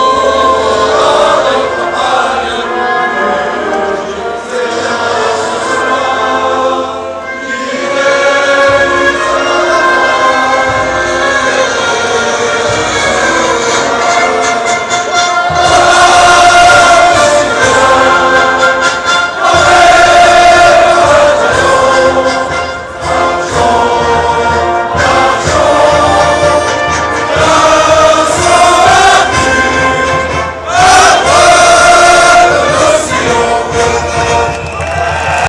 Oh!